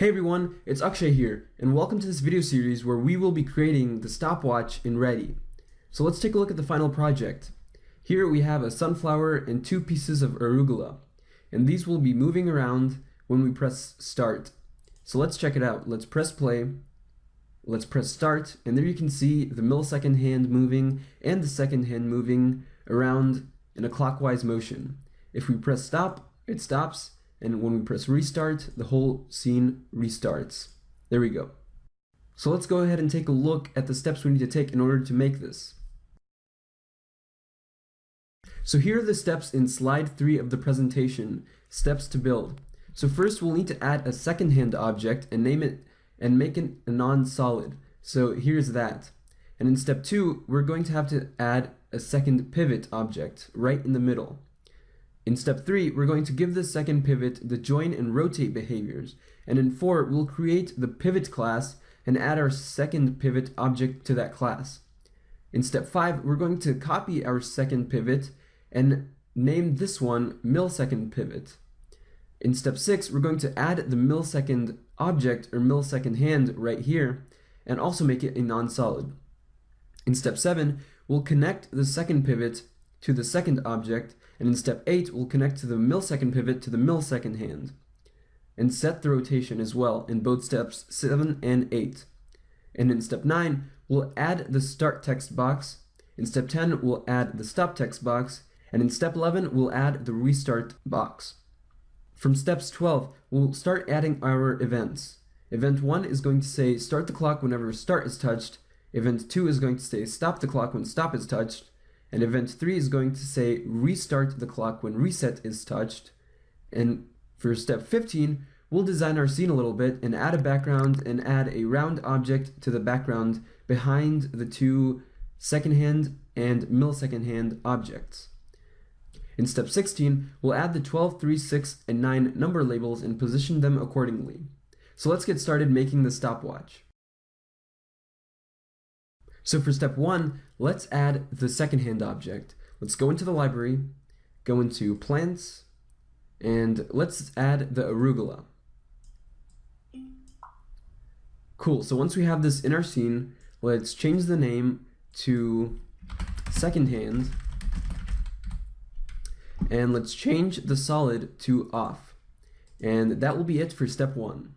Hey everyone, it's Akshay here, and welcome to this video series where we will be creating the stopwatch in Ready. So let's take a look at the final project. Here we have a sunflower and two pieces of arugula, and these will be moving around when we press start. So let's check it out. Let's press play, let's press start, and there you can see the millisecond hand moving and the second hand moving around in a clockwise motion. If we press stop, it stops, and when we press restart, the whole scene restarts. There we go. So let's go ahead and take a look at the steps we need to take in order to make this. So here are the steps in slide 3 of the presentation, steps to build. So first we'll need to add a second hand object and name it and make it a non-solid. So here's that. And in step 2, we're going to have to add a second pivot object right in the middle. In step 3, we're going to give the second pivot the join and rotate behaviors, and in 4, we'll create the pivot class and add our second pivot object to that class. In step 5, we're going to copy our second pivot and name this one millisecond pivot. In step 6, we're going to add the millisecond object or millisecond hand right here and also make it a non-solid. In step 7, we'll connect the second pivot to the second object and in step 8, we'll connect to the millisecond pivot to the millisecond hand, and set the rotation as well in both steps 7 and 8. And in step 9, we'll add the start text box, in step 10, we'll add the stop text box, and in step 11, we'll add the restart box. From steps 12, we'll start adding our events. Event 1 is going to say start the clock whenever start is touched, event 2 is going to say stop the clock when stop is touched, and event 3 is going to say restart the clock when reset is touched. And for step 15, we'll design our scene a little bit and add a background and add a round object to the background behind the two second hand and millisecond hand objects. In step 16, we'll add the 12, 3, 6, and 9 number labels and position them accordingly. So let's get started making the stopwatch. So for step one, let's add the second hand object. Let's go into the library, go into plants, and let's add the arugula. Cool, so once we have this in our scene, let's change the name to second hand, and let's change the solid to off. And that will be it for step one.